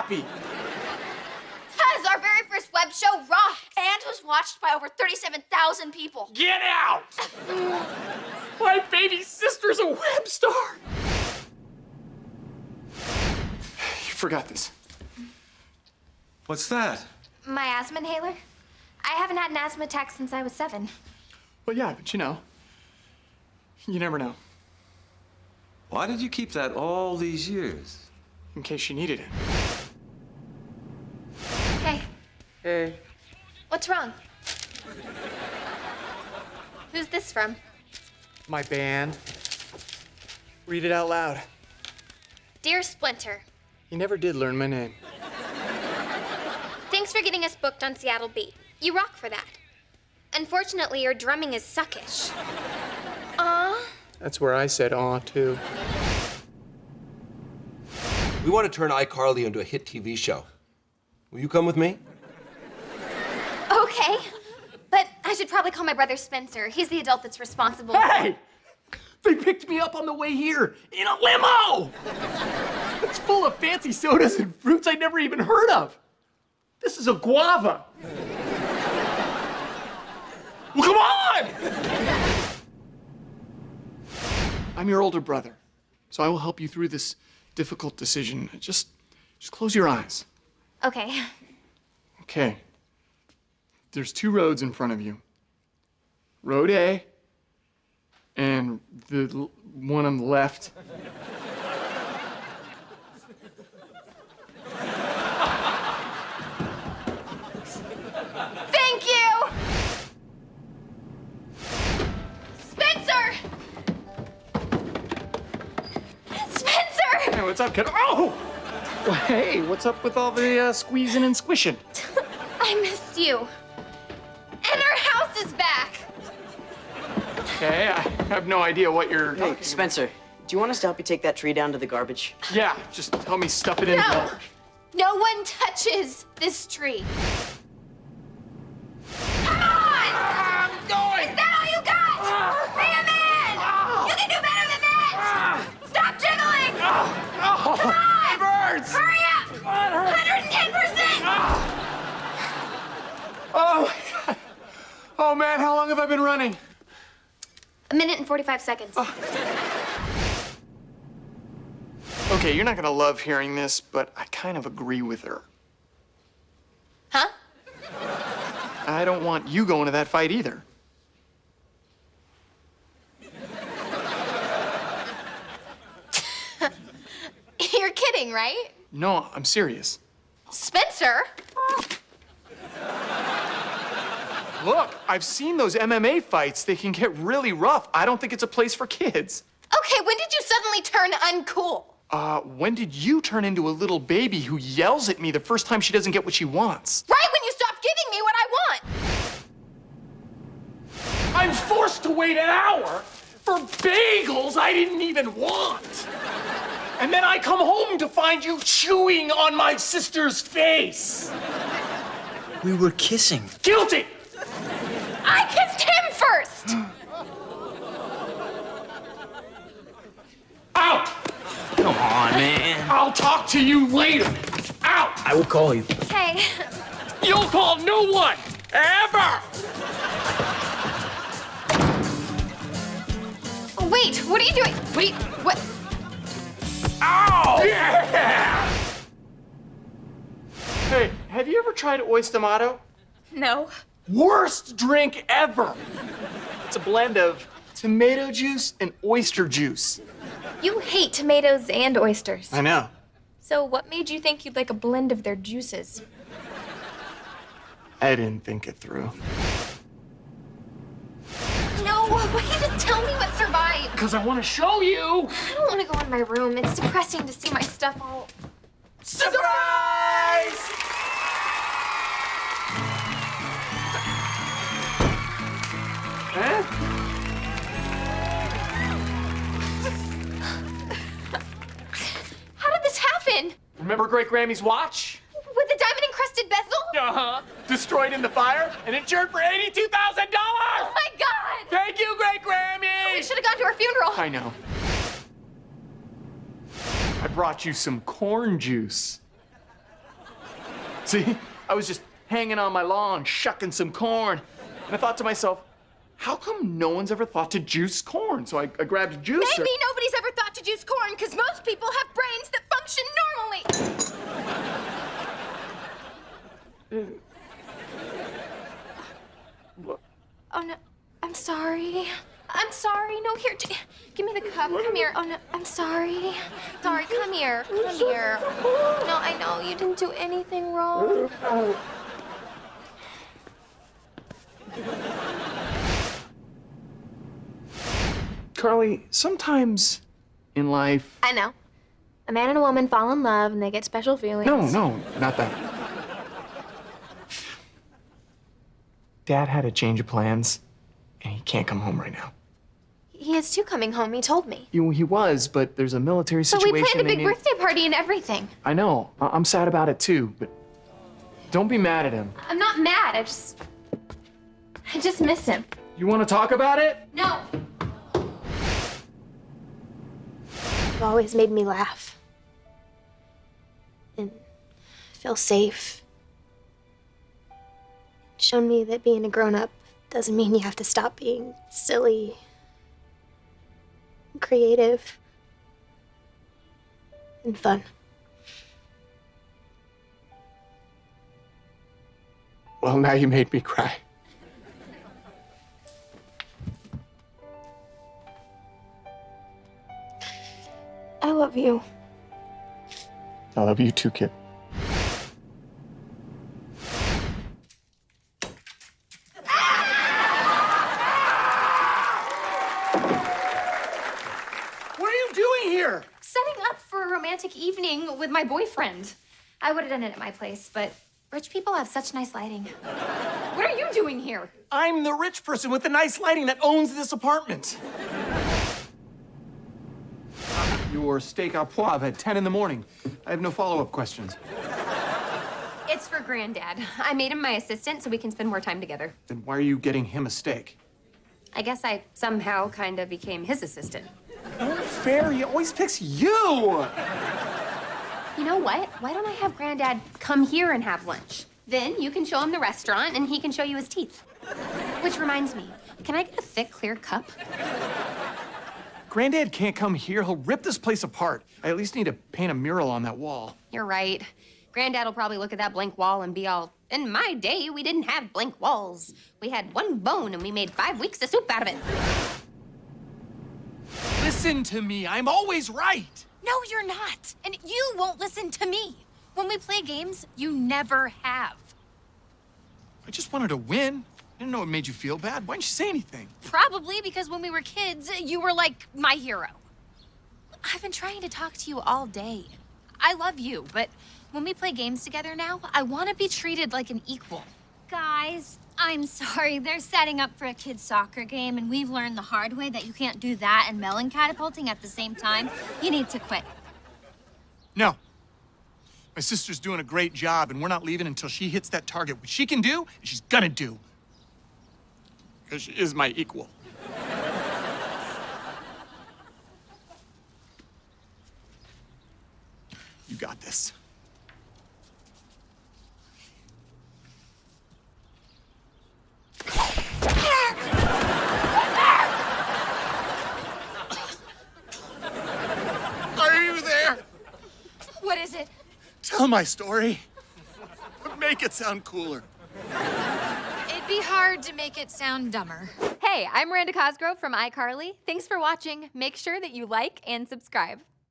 happy? Because our very first web show rocked and was watched by over 37,000 people. Get out! My baby sister's a web star. You forgot this. What's that? My asthma inhaler? I haven't had an asthma attack since I was seven. Well, yeah, but you know, you never know. Why did you keep that all these years? In case you needed it. Hey, Hey. what's wrong? Who's this from? My band. Read it out loud. Dear Splinter, You never did learn my name. thanks for getting us booked on Seattle Beat. You rock for that. Unfortunately, your drumming is suckish. Aw. That's where I said aw, too. We want to turn iCarly into a hit TV show. Will you come with me? Okay. But I should probably call my brother Spencer. He's the adult that's responsible. Hey! They picked me up on the way here in a limo! It's full of fancy sodas and fruits I'd never even heard of. This is a guava. Well, come on! I'm your older brother, so I will help you through this difficult decision. Just, just close your eyes. Okay. Okay. There's two roads in front of you. Road A and the one on the left. Thank you! Spencer! Spencer! Hey, what's up, kid? Oh! Well, hey, what's up with all the uh, squeezing and squishing? I missed you. Okay, I have no idea what you're Hey, talking Spencer, do you want us to help you take that tree down to the garbage? Yeah, just help me stuff it in. No! No one touches this tree. Come on! I'm going! Is that all you got? Ah! Be a man! Ah! You can do better than that! Ah! Stop jiggling! Oh, Come on! it burns! Hurry up! 110%! Oh, my God. Oh, man, how long have I been running? A minute and 45 seconds. Oh. Okay, you're not gonna love hearing this, but I kind of agree with her. Huh? I don't want you going to that fight either. You're kidding, right? No, I'm serious. Spencer? Look, I've seen those MMA fights. They can get really rough. I don't think it's a place for kids. Okay, when did you suddenly turn uncool? Uh, when did you turn into a little baby who yells at me the first time she doesn't get what she wants? Right when you stopped giving me what I want. I'm forced to wait an hour for bagels I didn't even want. And then I come home to find you chewing on my sister's face. We were kissing. Guilty! I kissed him first. Out! Come on, man. I'll talk to you later. Out! I will call you. Hey, You'll call no one! Ever! wait, what are you doing? Wait, what? Ow! Yeah! Hey, have you ever tried Oyster No. Worst drink ever! It's a blend of tomato juice and oyster juice. You hate tomatoes and oysters. I know. So what made you think you'd like a blend of their juices? I didn't think it through. No, why can't you just tell me what survived? Because I want to show you! I don't want to go in my room. It's depressing to see my stuff all. Surprise! Great Grammy's watch? With the diamond encrusted bezel? Uh-huh. Destroyed in the fire and insured for $82,000! Oh my god! Thank you, Great Grammy! We should have gone to her funeral. I know. I brought you some corn juice. See? I was just hanging on my lawn, shucking some corn. And I thought to myself, how come no one's ever thought to juice corn? So I, I grabbed juice. Maybe nobody's ever juice corn because most people have brains that function normally. Oh no, I'm sorry. I'm sorry. No, here, give me the cup. Come here. Oh no, I'm sorry. Sorry, come here. Come here. No, I know you didn't do anything wrong. Carly, sometimes in life. I know. A man and a woman fall in love and they get special feelings. No, no, not that. Dad had a change of plans, and he can't come home right now. He is too coming home. He told me. You, he was, but there's a military So situation. we planned a big birthday party and everything. I know. I- I'm sad about it too, but don't be mad at him. I'm not mad. I just, I just miss him. You want to talk about it? No. You've always made me laugh. And feel safe. Shown me that being a grown up doesn't mean you have to stop being silly, creative, and fun. Well, now you made me cry. Love you. I love you too, kid. What are you doing here? Setting up for a romantic evening with my boyfriend. I would have done it at my place, but rich people have such nice lighting. What are you doing here? I'm the rich person with the nice lighting that owns this apartment. Your steak au poivre at 10 in the morning. I have no follow-up questions. It's for Granddad. I made him my assistant so we can spend more time together. Then why are you getting him a steak? I guess I somehow kind of became his assistant. No fair, he always picks you! You know what? Why don't I have Granddad come here and have lunch? Then you can show him the restaurant and he can show you his teeth. Which reminds me, can I get a thick, clear cup? Granddad can't come here. He'll rip this place apart. I at least need to paint a mural on that wall. You're right. Granddad will probably look at that blank wall and be all, in my day, we didn't have blank walls. We had one bone and we made five weeks of soup out of it. Listen to me. I'm always right. No, you're not. And you won't listen to me. When we play games, you never have. I just wanted to win. I didn't know it made you feel bad. Why didn't you say anything? Probably because when we were kids, you were like my hero. I've been trying to talk to you all day. I love you, but when we play games together now, I want to be treated like an equal. Guys, I'm sorry. They're setting up for a kid's soccer game, and we've learned the hard way that you can't do that and melon catapulting at the same time. You need to quit. No. My sister's doing a great job, and we're not leaving until she hits that target, which she can do, she's gonna do. Because she is my equal. You got this. Are you there? What is it? Tell my story. Make it sound cooler. Be hard to make it sound dumber. Hey, I'm Miranda Cosgrove from iCarly. Thanks for watching. Make sure that you like and subscribe.